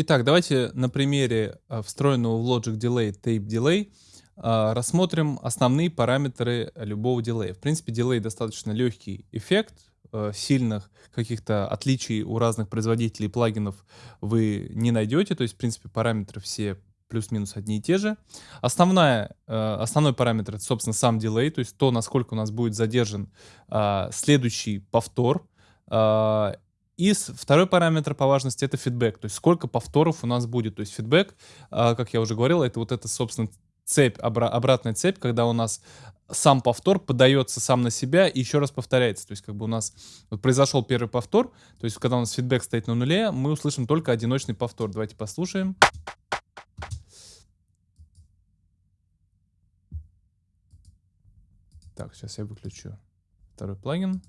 Итак, давайте на примере э, встроенного в Logic Delay Tape Delay э, рассмотрим основные параметры любого дилея. В принципе, дилей достаточно легкий эффект, э, сильных каких-то отличий у разных производителей плагинов вы не найдете, то есть, в принципе, параметры все плюс-минус одни и те же. Основная, основной параметр, это, собственно, сам дилей, то есть то, насколько у нас будет задержан следующий повтор, и второй параметр по важности это фидбэк, то есть сколько повторов у нас будет. То есть фидбэк, а, как я уже говорил, это вот эта, собственно, цепь, обратная цепь, когда у нас сам повтор подается сам на себя и еще раз повторяется. То есть как бы у нас вот произошел первый повтор, то есть когда у нас фидбэк стоит на нуле, мы услышим только одиночный повтор. Давайте послушаем. Так, сейчас я выключу второй плагин.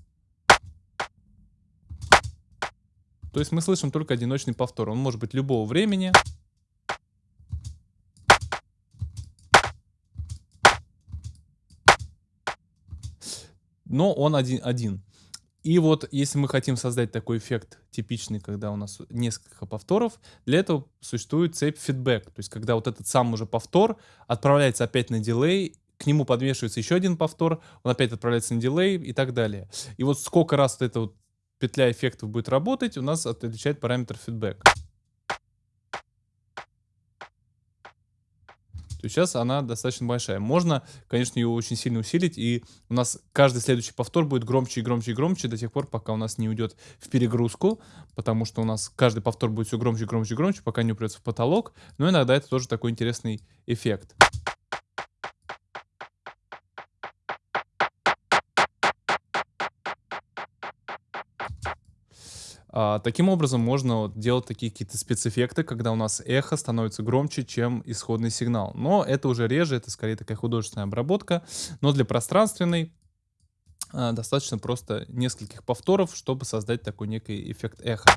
То есть мы слышим только одиночный повтор. Он может быть любого времени. Но он один. один. И вот если мы хотим создать такой эффект типичный, когда у нас несколько повторов, для этого существует цепь фидбэк. То есть когда вот этот сам уже повтор отправляется опять на дилей, к нему подвешивается еще один повтор, он опять отправляется на дилей и так далее. И вот сколько раз вот это вот петля эффектов будет работать, у нас отличает параметр фидбэк. То сейчас она достаточно большая. Можно, конечно, ее очень сильно усилить, и у нас каждый следующий повтор будет громче и громче и громче до тех пор, пока у нас не уйдет в перегрузку, потому что у нас каждый повтор будет все громче и громче и громче, пока не упрется в потолок. Но иногда это тоже такой интересный эффект. А, таким образом можно вот делать такие какие-то спецэффекты, когда у нас эхо становится громче, чем исходный сигнал. Но это уже реже, это скорее такая художественная обработка. Но для пространственной а, достаточно просто нескольких повторов, чтобы создать такой некий эффект эха.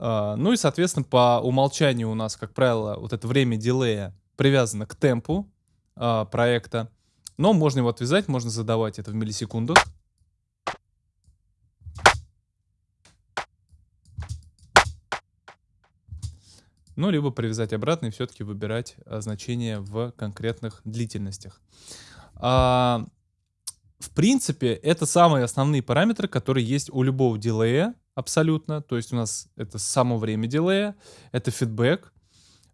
А, ну и, соответственно, по умолчанию у нас, как правило, вот это время дилея привязано к темпу а, проекта. Но можно его отвязать, можно задавать это в миллисекундах. Ну, либо привязать обратно и все-таки выбирать а, значение в конкретных длительностях. А, в принципе, это самые основные параметры, которые есть у любого дилея абсолютно. То есть у нас это само время дилея, это фидбэк,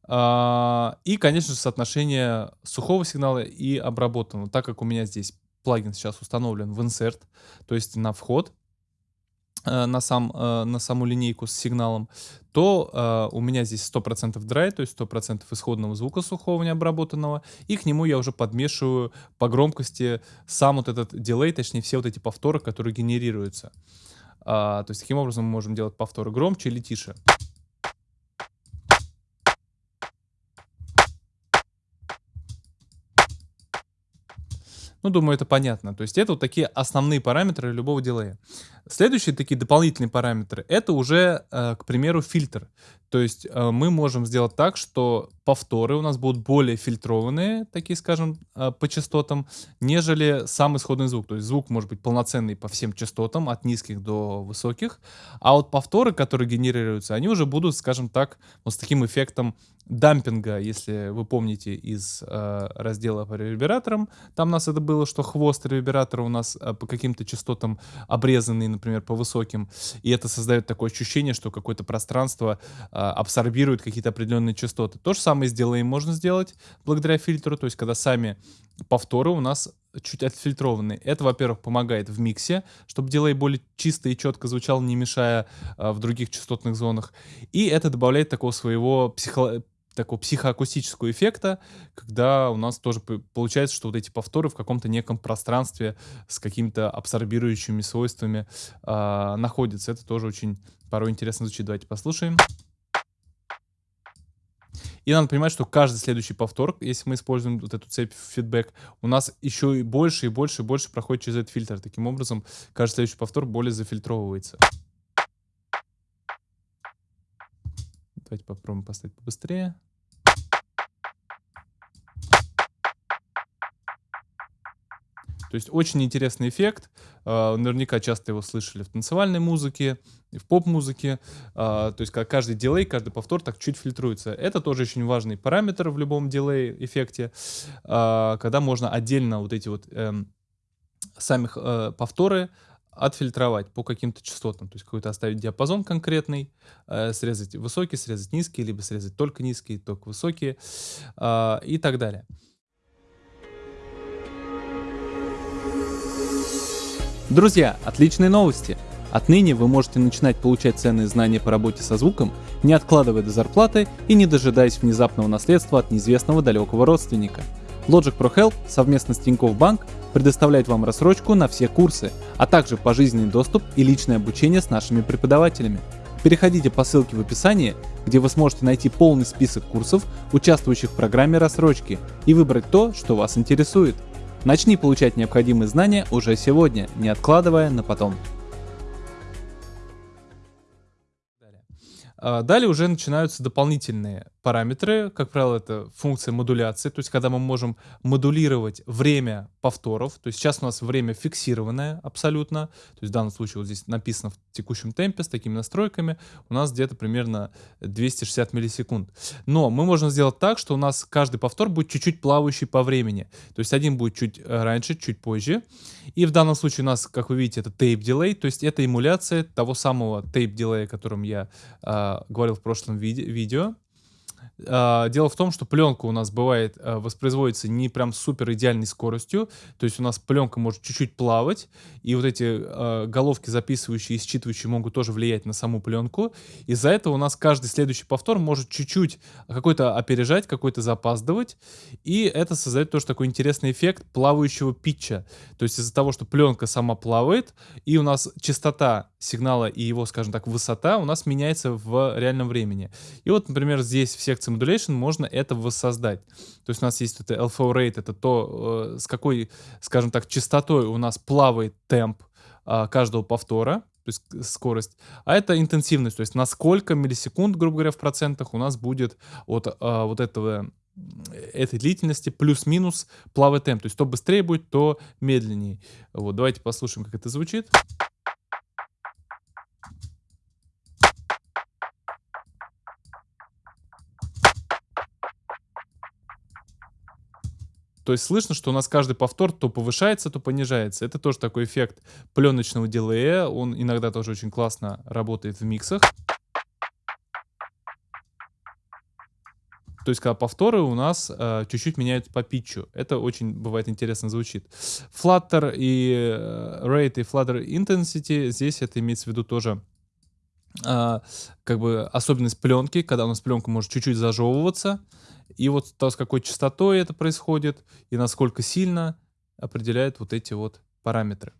а, и, конечно же, соотношение сухого сигнала и обработанного. Так как у меня здесь плагин сейчас установлен в insert, то есть на вход, на, сам, э, на саму линейку с сигналом, то э, у меня здесь 100% драй, то есть 100% исходного звука сухого необработанного, и к нему я уже подмешиваю по громкости сам вот этот дилей, точнее все вот эти повторы, которые генерируются. А, то есть таким образом мы можем делать повторы громче или тише. Ну, думаю, это понятно. То есть это вот такие основные параметры любого дилея. Следующие такие дополнительные параметры, это уже, э, к примеру, фильтр. То есть э, мы можем сделать так, что повторы у нас будут более фильтрованные, такие, скажем, э, по частотам, нежели сам исходный звук. То есть звук может быть полноценный по всем частотам, от низких до высоких. А вот повторы, которые генерируются, они уже будут, скажем так, вот с таким эффектом дампинга, если вы помните из э, раздела по ревербераторам. Там у нас это было, что хвост ревербератора у нас э, по каким-то частотам обрезанный, например, по высоким. И это создает такое ощущение, что какое-то пространство э, абсорбирует какие-то определенные частоты. То же самое с дилеем можно сделать благодаря фильтру, то есть когда сами повторы у нас чуть отфильтрованы. Это, во-первых, помогает в миксе, чтобы дилей более чисто и четко звучал, не мешая а, в других частотных зонах. И это добавляет такого своего психо такого психоакустического эффекта, когда у нас тоже получается, что вот эти повторы в каком-то неком пространстве с какими-то абсорбирующими свойствами э, находятся. Это тоже очень порой интересно звучит. Давайте послушаем. И надо понимать, что каждый следующий повтор, если мы используем вот эту цепь фидбэк, у нас еще и больше и больше и больше проходит через этот фильтр. Таким образом, каждый следующий повтор более зафильтровывается. Давайте попробуем поставить побыстрее. То есть очень интересный эффект. А, наверняка часто его слышали в танцевальной музыке, в поп-музыке. А, то есть как каждый дилей, каждый повтор так чуть фильтруется. Это тоже очень важный параметр в любом дилей-эффекте, а, когда можно отдельно вот эти вот эм, самих э, повторы отфильтровать по каким-то частотам, то есть какой-то оставить диапазон конкретный, э, срезать высокий, срезать низкий, либо срезать только низкие, только высокие э, и так далее. Друзья, отличные новости! Отныне вы можете начинать получать ценные знания по работе со звуком, не откладывая до зарплаты и не дожидаясь внезапного наследства от неизвестного далекого родственника. Logic Pro Help совместно с Тинькофф Банк предоставляет вам рассрочку на все курсы, а также пожизненный доступ и личное обучение с нашими преподавателями. Переходите по ссылке в описании, где вы сможете найти полный список курсов, участвующих в программе рассрочки, и выбрать то, что вас интересует. Начни получать необходимые знания уже сегодня, не откладывая на потом. Далее уже начинаются дополнительные параметры. Как правило, это функция модуляции, то есть когда мы можем модулировать время повторов. То есть сейчас у нас время фиксированное абсолютно. То есть в данном случае вот здесь написано в текущем темпе с такими настройками. У нас где-то примерно 260 миллисекунд. Но мы можем сделать так, что у нас каждый повтор будет чуть-чуть плавающий по времени. То есть один будет чуть э, раньше, чуть позже. И в данном случае у нас, как вы видите, это delay, то есть это эмуляция того самого tape delay, о котором говорил в прошлом виде видео. А, дело в том, что пленка у нас бывает а, воспроизводится не прям супер идеальной скоростью, то есть у нас пленка может чуть-чуть плавать, и вот эти а, головки записывающие и считывающие могут тоже влиять на саму пленку. Из-за этого у нас каждый следующий повтор может чуть-чуть какой-то опережать, какой-то запаздывать, и это создает тоже такой интересный эффект плавающего питча. То есть из-за того, что пленка сама плавает, и у нас частота сигнала и его, скажем так, высота у нас меняется в реальном времени. И вот, например, здесь в секции Modulation можно это воссоздать. То есть у нас есть это LFO rate, это то, э, с какой, скажем так, частотой у нас плавает темп а, каждого повтора, то есть скорость, а это интенсивность, то есть на сколько миллисекунд, грубо говоря, в процентах у нас будет от а, вот этого этой длительности плюс-минус плавает темп. То есть то быстрее будет, то медленнее. Вот, давайте послушаем, как это звучит. То есть слышно, что у нас каждый повтор то повышается, то понижается. Это тоже такой эффект пленочного дилея. Он иногда тоже очень классно работает в миксах. То есть, когда повторы у нас э, чуть-чуть меняют по питчу. Это очень бывает интересно звучит. Flutter и э, Rate и Flutter Intensity, здесь это имеется в виду тоже э, как бы особенность пленки, когда у нас пленка может чуть-чуть зажевываться. И вот то, с какой частотой это происходит и насколько сильно определяет вот эти вот параметры.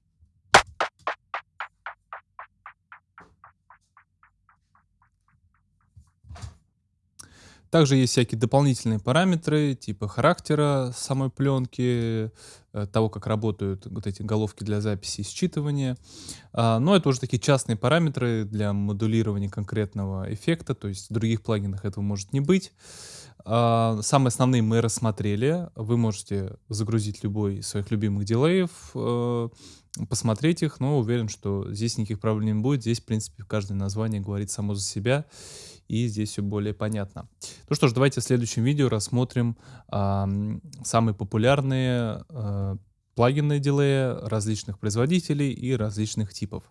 Также есть всякие дополнительные параметры, типа характера самой пленки, э, того, как работают вот эти головки для записи и считывания. А, но это уже такие частные параметры для модулирования конкретного эффекта, то есть в других плагинах этого может не быть. А, самые основные мы рассмотрели. Вы можете загрузить любой из своих любимых дилеев, э, посмотреть их, но уверен, что здесь никаких проблем не будет. Здесь, в принципе, каждое название говорит само за себя, и здесь все более понятно. Ну что ж, давайте в следующем видео рассмотрим э, самые популярные э, плагинные дилеи различных производителей и различных типов.